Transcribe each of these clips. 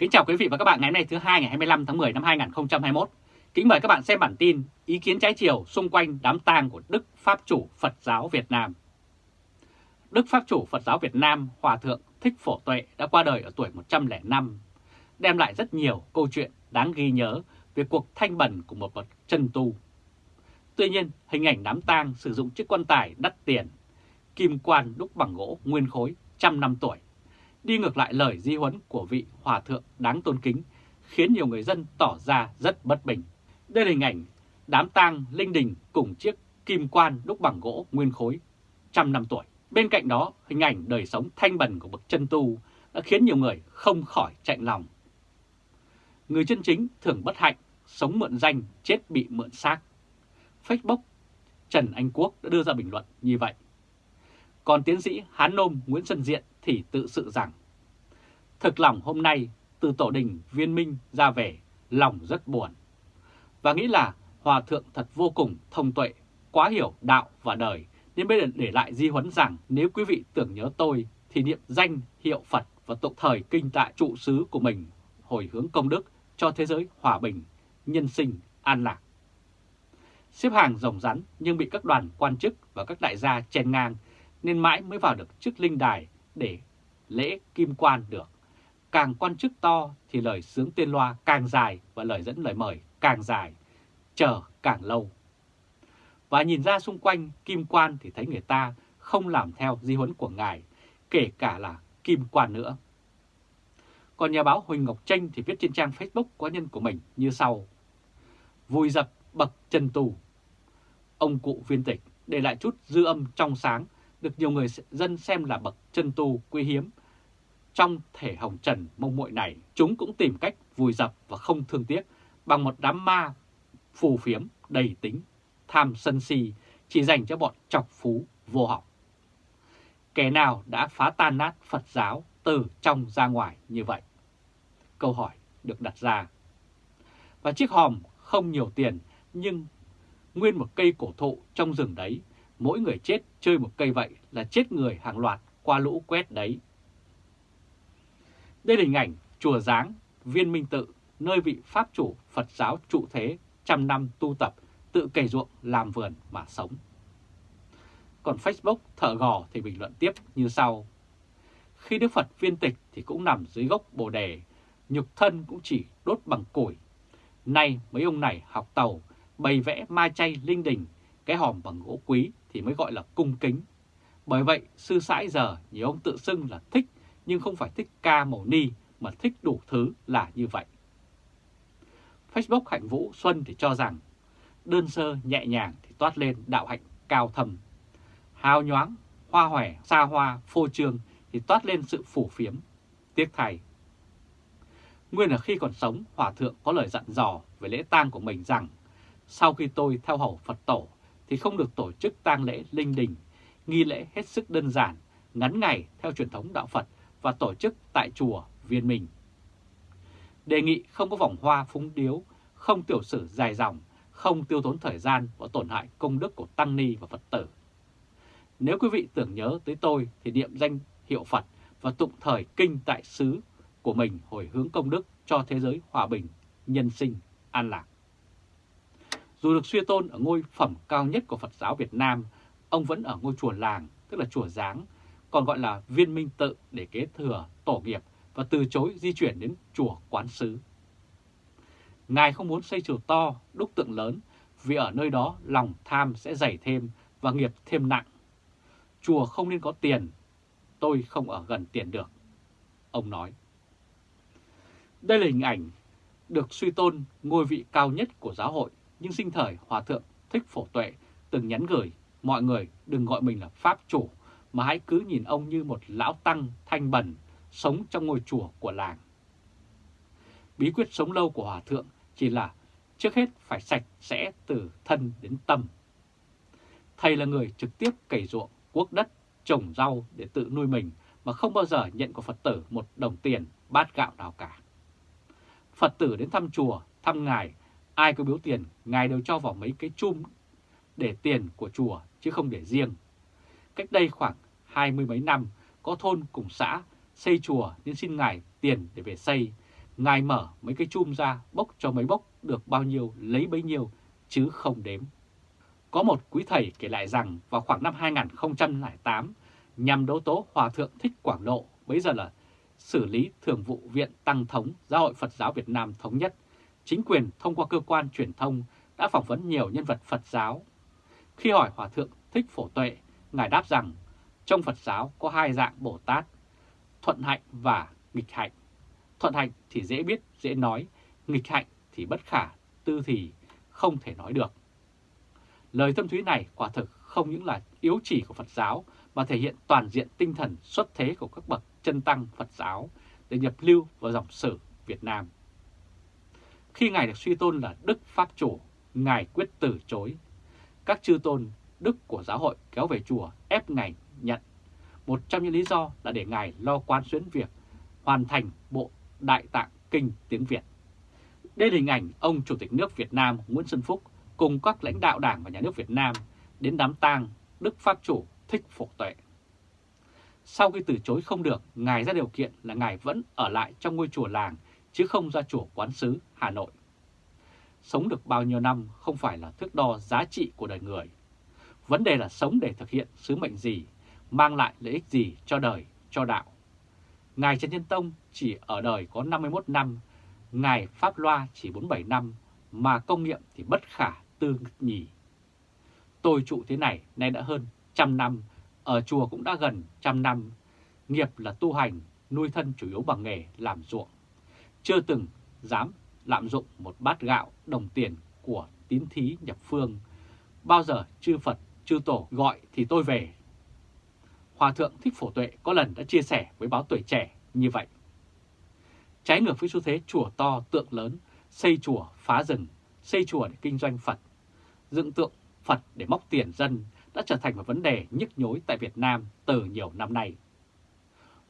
Kính chào quý vị và các bạn ngày hôm nay thứ hai ngày 25 tháng 10 năm 2021. Kính mời các bạn xem bản tin ý kiến trái chiều xung quanh đám tang của Đức Pháp chủ Phật giáo Việt Nam. Đức Pháp chủ Phật giáo Việt Nam Hòa Thượng Thích Phổ Tuệ đã qua đời ở tuổi 105, đem lại rất nhiều câu chuyện đáng ghi nhớ về cuộc thanh bần của một bậc chân tu. Tuy nhiên, hình ảnh đám tang sử dụng chiếc quan tài đắt tiền, kim quan đúc bằng gỗ nguyên khối trăm năm tuổi đi ngược lại lời di huấn của vị hòa thượng đáng tôn kính, khiến nhiều người dân tỏ ra rất bất bình. Đây là hình ảnh đám tang linh đình cùng chiếc kim quan đúc bằng gỗ nguyên khối trăm năm tuổi. Bên cạnh đó, hình ảnh đời sống thanh bần của bậc chân tu đã khiến nhiều người không khỏi chạnh lòng. Người chân chính thường bất hạnh, sống mượn danh, chết bị mượn xác. Facebook, Trần Anh Quốc đã đưa ra bình luận như vậy. Còn tiến sĩ Hán Nôm Nguyễn Xuân Diện thì tự sự rằng Thực lòng hôm nay từ tổ đình viên minh ra về, lòng rất buồn. Và nghĩ là Hòa Thượng thật vô cùng thông tuệ, quá hiểu đạo và đời, nên bây giờ để lại di huấn rằng nếu quý vị tưởng nhớ tôi thì niệm danh hiệu Phật và tụng thời kinh tại trụ xứ của mình, hồi hướng công đức cho thế giới hòa bình, nhân sinh, an lạc. Xếp hàng rồng rắn nhưng bị các đoàn quan chức và các đại gia chen ngang nên mãi mới vào được chức linh đài để lễ kim quan được. Càng quan chức to thì lời sướng tên loa càng dài và lời dẫn lời mời càng dài, chờ càng lâu. Và nhìn ra xung quanh kim quan thì thấy người ta không làm theo di huấn của ngài, kể cả là kim quan nữa. Còn nhà báo Huỳnh Ngọc Tranh thì viết trên trang Facebook cá nhân của mình như sau. Vui dập bậc chân tù. Ông cụ viên tịch để lại chút dư âm trong sáng được nhiều người dân xem là bậc chân tu quý hiếm. Trong thể hồng trần mông muội này, chúng cũng tìm cách vùi dập và không thương tiếc bằng một đám ma phù phiếm đầy tính, tham sân si chỉ dành cho bọn chọc phú vô học. Kẻ nào đã phá tan nát Phật giáo từ trong ra ngoài như vậy? Câu hỏi được đặt ra. Và chiếc hòm không nhiều tiền nhưng nguyên một cây cổ thụ trong rừng đấy mỗi người chết chơi một cây vậy là chết người hàng loạt qua lũ quét đấy. Đây là hình ảnh chùa Giáng, viên minh tự, nơi vị Pháp chủ Phật giáo trụ thế trăm năm tu tập, tự cày ruộng làm vườn mà sống. Còn Facebook thở gò thì bình luận tiếp như sau. Khi Đức Phật viên tịch thì cũng nằm dưới gốc bồ đề, nhục thân cũng chỉ đốt bằng củi. Nay mấy ông này học tàu, bày vẽ ma chay linh đình, cái hòm bằng gỗ quý thì mới gọi là cung kính. Bởi vậy, sư sãi giờ nhiều ông tự xưng là thích nhưng không phải thích ca màu ni mà thích đủ thứ là như vậy. Facebook Hạnh Vũ Xuân thì cho rằng đơn sơ nhẹ nhàng thì toát lên đạo hạnh cao thầm. Hào nhoáng, hoa hòe, xa hoa, phô trương thì toát lên sự phủ phiếm, tiếc thầy. Nguyên là khi còn sống, Hòa Thượng có lời dặn dò về lễ tang của mình rằng sau khi tôi theo hầu Phật Tổ thì không được tổ chức tang lễ linh đình, nghi lễ hết sức đơn giản, ngắn ngày theo truyền thống đạo Phật và tổ chức tại chùa Viên Minh. Đề nghị không có vòng hoa phúng điếu, không tiểu sử dài dòng, không tiêu tốn thời gian và tổn hại công đức của Tăng Ni và Phật tử. Nếu quý vị tưởng nhớ tới tôi thì niệm danh hiệu Phật và tụng thời kinh tại xứ của mình hồi hướng công đức cho thế giới hòa bình, nhân sinh, an lạc. Dù được suy tôn ở ngôi phẩm cao nhất của Phật giáo Việt Nam, ông vẫn ở ngôi chùa làng, tức là chùa Giáng, còn gọi là viên minh tự để kế thừa tổ nghiệp và từ chối di chuyển đến chùa Quán Sứ. Ngài không muốn xây chùa to, đúc tượng lớn, vì ở nơi đó lòng tham sẽ dày thêm và nghiệp thêm nặng. Chùa không nên có tiền, tôi không ở gần tiền được, ông nói. Đây là hình ảnh được suy tôn ngôi vị cao nhất của giáo hội nhưng sinh thời Hòa Thượng Thích Phổ Tuệ từng nhắn gửi mọi người đừng gọi mình là Pháp Chủ mà hãy cứ nhìn ông như một lão tăng thanh bần sống trong ngôi chùa của làng. Bí quyết sống lâu của Hòa Thượng chỉ là trước hết phải sạch sẽ từ thân đến tâm. Thầy là người trực tiếp cày ruộng, quốc đất, trồng rau để tự nuôi mình mà không bao giờ nhận của Phật tử một đồng tiền, bát gạo nào cả. Phật tử đến thăm chùa, thăm ngài Ai có biếu tiền, ngài đều cho vào mấy cái chum để tiền của chùa chứ không để riêng. Cách đây khoảng hai mươi mấy năm, có thôn cùng xã xây chùa nên xin ngài tiền để về xây. Ngài mở mấy cái chum ra bốc cho mấy bốc được bao nhiêu lấy bấy nhiêu chứ không đếm. Có một quý thầy kể lại rằng vào khoảng năm 2008, nhằm đấu tố Hòa Thượng Thích Quảng Độ, bấy giờ là xử lý Thường vụ Viện Tăng Thống Giáo hội Phật giáo Việt Nam Thống nhất, chính quyền thông qua cơ quan truyền thông đã phỏng vấn nhiều nhân vật Phật giáo. Khi hỏi Hòa Thượng Thích Phổ Tuệ, Ngài đáp rằng trong Phật giáo có hai dạng Bồ Tát, thuận hạnh và nghịch hạnh. Thuận hạnh thì dễ biết, dễ nói, nghịch hạnh thì bất khả, tư thì không thể nói được. Lời tâm thúy này quả thực không những là yếu chỉ của Phật giáo mà thể hiện toàn diện tinh thần xuất thế của các bậc chân tăng Phật giáo để nhập lưu vào dòng sử Việt Nam. Khi Ngài được suy tôn là Đức Pháp Chủ, Ngài quyết từ chối. Các chư tôn Đức của giáo hội kéo về chùa ép Ngài nhận. Một trong những lý do là để Ngài lo quan xuyến việc hoàn thành bộ Đại Tạng Kinh tiếng Việt. Đây là hình ảnh ông Chủ tịch nước Việt Nam Nguyễn Xuân Phúc cùng các lãnh đạo Đảng và Nhà nước Việt Nam đến đám tang Đức Pháp Chủ Thích Phổ Tuệ. Sau khi từ chối không được, Ngài ra điều kiện là Ngài vẫn ở lại trong ngôi chùa làng chứ không ra chùa quán sứ Hà Nội. Sống được bao nhiêu năm không phải là thước đo giá trị của đời người. Vấn đề là sống để thực hiện sứ mệnh gì, mang lại lợi ích gì cho đời, cho đạo. Ngài Trần Nhân Tông chỉ ở đời có 51 năm, Ngài Pháp Loa chỉ 47 năm, mà công nghiệm thì bất khả tư nhì. Tôi trụ thế này nay đã hơn trăm năm, ở chùa cũng đã gần trăm năm. Nghiệp là tu hành, nuôi thân chủ yếu bằng nghề làm ruộng. Chưa từng dám lạm dụng một bát gạo đồng tiền của tín thí nhập phương. Bao giờ chư Phật, chư Tổ gọi thì tôi về. Hòa Thượng Thích Phổ Tuệ có lần đã chia sẻ với báo tuổi trẻ như vậy. Trái ngược với xu thế chùa to tượng lớn, xây chùa phá rừng, xây chùa để kinh doanh Phật, dựng tượng Phật để móc tiền dân đã trở thành một vấn đề nhức nhối tại Việt Nam từ nhiều năm nay.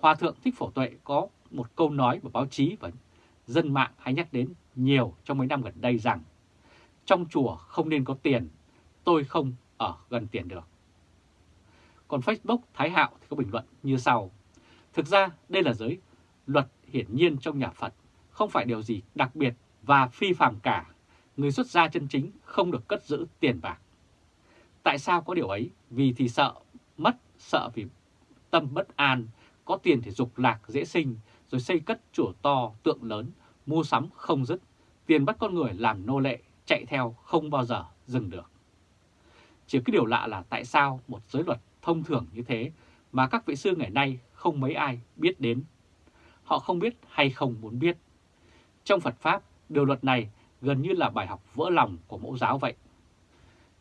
Hòa Thượng Thích Phổ Tuệ có một câu nói của báo chí và dân mạng hay nhắc đến nhiều trong mấy năm gần đây rằng trong chùa không nên có tiền, tôi không ở gần tiền được. Còn Facebook Thái Hạo thì có bình luận như sau. Thực ra đây là giới luật hiển nhiên trong nhà Phật, không phải điều gì đặc biệt và phi phàm cả. Người xuất gia chân chính không được cất giữ tiền bạc. Tại sao có điều ấy? Vì thì sợ, mất, sợ vì tâm bất an, có tiền thì dục lạc dễ sinh, rồi xây cất chùa to, tượng lớn, mua sắm không dứt, tiền bắt con người làm nô lệ, chạy theo không bao giờ dừng được. Chỉ cái điều lạ là tại sao một giới luật thông thường như thế mà các vị sư ngày nay không mấy ai biết đến. Họ không biết hay không muốn biết. Trong Phật Pháp, điều luật này gần như là bài học vỡ lòng của mẫu giáo vậy.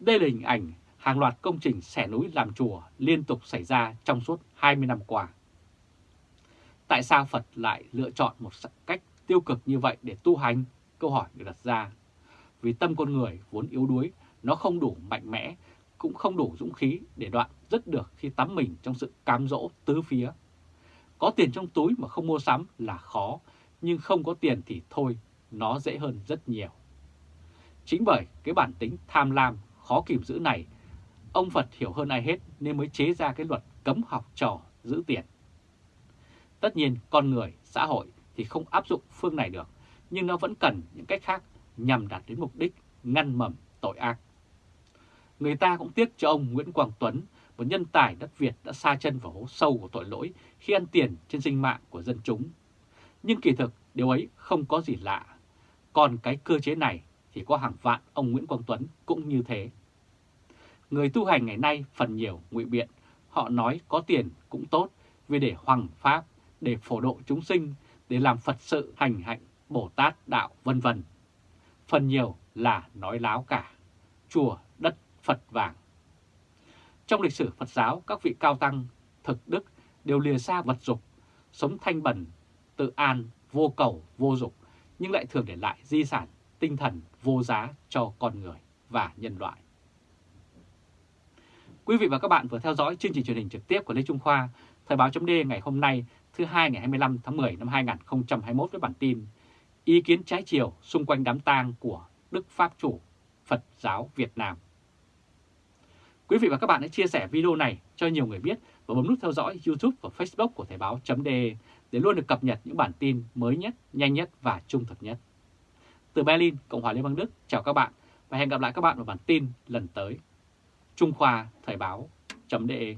Đây là hình ảnh hàng loạt công trình xẻ núi làm chùa liên tục xảy ra trong suốt 20 năm qua. Tại sao Phật lại lựa chọn một cách tiêu cực như vậy để tu hành? Câu hỏi được đặt ra. Vì tâm con người vốn yếu đuối, nó không đủ mạnh mẽ, cũng không đủ dũng khí để đoạn rất được khi tắm mình trong sự cám dỗ tứ phía. Có tiền trong túi mà không mua sắm là khó, nhưng không có tiền thì thôi, nó dễ hơn rất nhiều. Chính bởi cái bản tính tham lam, khó kìm giữ này, ông Phật hiểu hơn ai hết nên mới chế ra cái luật cấm học trò giữ tiền. Tất nhiên con người, xã hội thì không áp dụng phương này được, nhưng nó vẫn cần những cách khác nhằm đạt đến mục đích ngăn mầm tội ác. Người ta cũng tiếc cho ông Nguyễn Quang Tuấn, một nhân tài đất Việt đã xa chân vào hố sâu của tội lỗi khi ăn tiền trên sinh mạng của dân chúng. Nhưng kỳ thực điều ấy không có gì lạ. Còn cái cơ chế này thì có hàng vạn ông Nguyễn Quang Tuấn cũng như thế. Người tu hành ngày nay phần nhiều ngụy biện, họ nói có tiền cũng tốt vì để hoằng pháp, để phổ độ chúng sinh, để làm Phật sự hành hạnh, Bồ Tát đạo vân vân. Phần nhiều là nói láo cả, chùa đất Phật vàng. Trong lịch sử Phật giáo, các vị cao tăng, thực đức đều lìa xa vật dục, sống thanh bẩn, tự an, vô cầu, vô dục, nhưng lại thường để lại di sản tinh thần vô giá cho con người và nhân loại. Quý vị và các bạn vừa theo dõi chương trình truyền hình trực tiếp của Lê Trung Khoa, Thời báo chấm ngày hôm nay thứ hai ngày 25 tháng 10 năm 2021 với bản tin Ý kiến trái chiều xung quanh đám tang của Đức Pháp Chủ Phật giáo Việt Nam. Quý vị và các bạn hãy chia sẻ video này cho nhiều người biết và bấm nút theo dõi YouTube và Facebook của Thời báo .de để để luôn được cập nhật những bản tin mới nhất, nhanh nhất và trung thực nhất. Từ Berlin, Cộng hòa Liên bang Đức, chào các bạn và hẹn gặp lại các bạn vào bản tin lần tới. Trung Khoa Thời báo.de